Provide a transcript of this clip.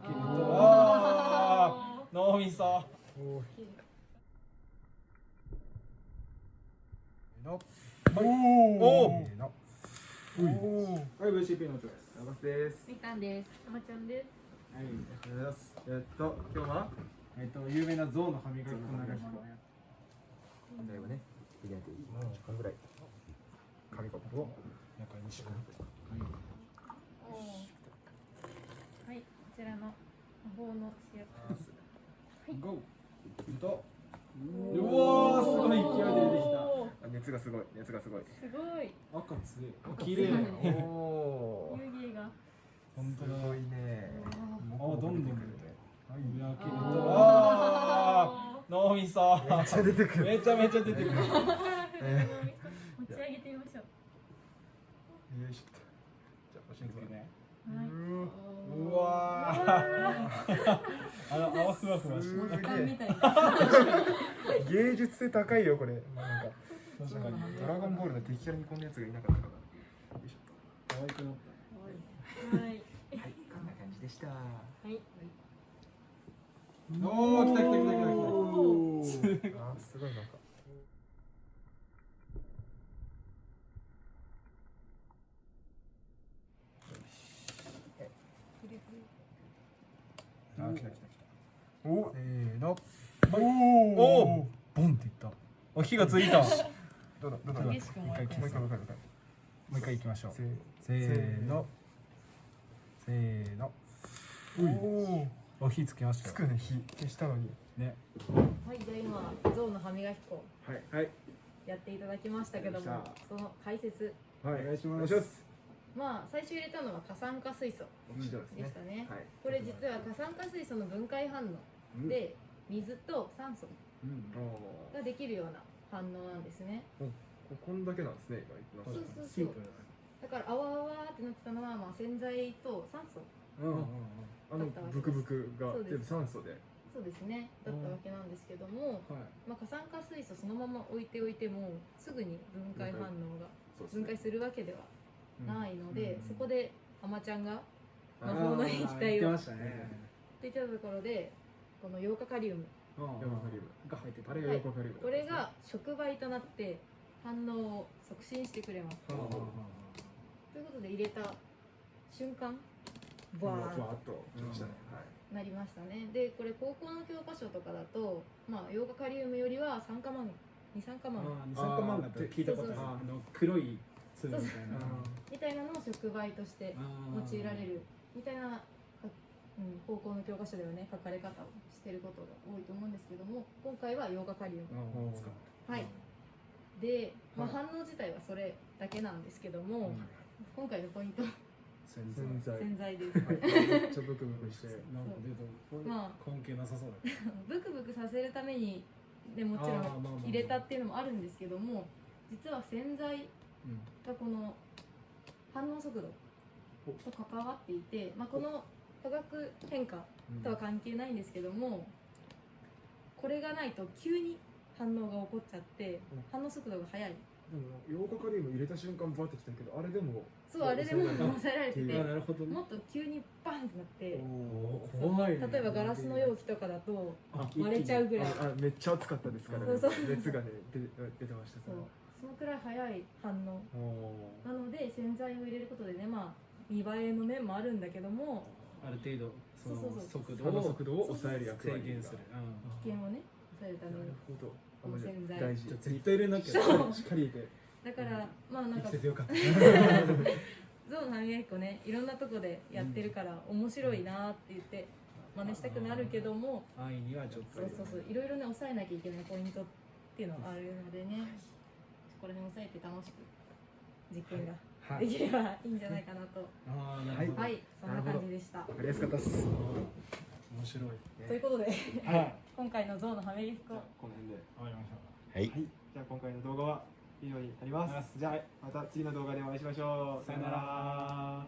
開けるとあー。脳みそのおおはい VCP の音ですラバスです。みかんです。たまちゃんです。はいありがとうございます。えっと、今日はえっと有名な象の歯磨き粉流し粉最後ね、入れていい。もうこのぐらい。紙コップを中に仕込はい、こちらの魔法の主役。む GO とうわーすごい勢いで出てきおーあ熱がすごい、熱がすごい。すごい。た赤強い綺麗おー。湯気が。本当だすごいね。あどんどん出てくるねはい。開けるとああー脳みそめっちゃ出てくる。めちゃめちゃ出てくる持ち上げてみましょう。よいしょ。じゃあ、おしんこねはい。うわー あの泡ふわふわしてる。芸術性高いよ、これ。なんか。確かにドラゴンボールの敵キャラにこんなやつがいなかったかな。よいしょっ可愛くなっはい。と。はい、こんな感じでした。はい。たおお来た来た来た来た来たすごいなんか。あ来た来た来たお、せーの。おおボンっていった。あ火がついた。もどうだ、どうだ？もう一回、もう一回、もう一回、もう一回。う一回行きましょう。せー。せーの。せーの。おお。お火つきましたよ。つくね、火。消したのに。ね。はい、じゃあ今象の歯磨き粉。はい、はい。やっていただきましたけどもその解説。はい、お願いします。お願いしまあ最初入れたのは過酸化水素でし。たね。はい。これ実は過酸化水素の分解反応で水と酸素ができるような反応なんですね。ーここんだけなんですね、今。そうそうそうだから泡泡ってなってたのはまあ洗剤と酸素うんうん。あのブクブクが全部酸素で。そうですねだったわけなんですけども、はいまあ、過酸化水素そのまま置いておいてもすぐに分解反応が分解。するわけではないので、うん。そこであまちゃんがあ魔法の液言体をっってましたね。てたところでこのヨーカカリウム。が入ってたあれがヨーカカリウム。これが触媒となって反応を促進してくれます。ということで入れた瞬間ババーンーッと。なりましたね。でこれ高校の教科書とかだとまあヨーカカリウムよりは酸化マン二酸化マン。二酸化マンガって聞いたことある。あの黒い粒みたいな。みたいなのを触媒として用いられるみたいな、うん、高校の教科書ではね書かれ方をしてることが多いと思うんですけども今回はヨーガカリウムうん使うはい。で、まあ、はい。反応自体はそれだけなんですけども、うん今回のポイント。洗洗剤。洗剤です。はい。めっちゃブクブクして。なんかま関係なさそうだけ ブクブクさせるためにでもちろん入れたっていうのもあるんですけども実は洗剤どがこの反応速度と関わっていて、まあ、この化学変化とは関係ないんですけどもこれがないと急に反応が起こっちゃってうん。反応速度が速い。でもヨーカカリウム入れた瞬間バーってきたけど、あれでもそうあれでも抑えられてうんてあなるほどね。もっと急にバンってなって怖いね。例えばガラスの容器とかだとあ割れちゃうぐらい。ああめっちゃ熱かったですからね。そうそう熱がね出て出てました。そうそのくらい速い反応。おなので洗剤を入れることでねまあ見栄えの面もあるんだけどもある程度そのそうそう。そう速度を速度を抑える役割が。制限する。危険をね抑えるためなにるほど。この洗剤。大事。じゃあ絶対入れなきゃしっかり入れて。だからまあなんかよかった。象の歯磨き粉ねいろんなとこでやってるから面白いなって言って真似したくなるけども安易にはちょっとそうそうそう。いろいろね抑えなきゃいけないポイントっていうのがあるのでねこれ辺抑えて楽しく実験がはいできればいいんじゃないかなと。ああなるほどはいそんな感じでした。わかりやすかったっす。面白いということではい。今回の象の歯磨き粉この辺で。わかりましたはい。はい。じゃあ今回の動画は以上になります。じゃあまた次の動画でお会いしましょう。さよなら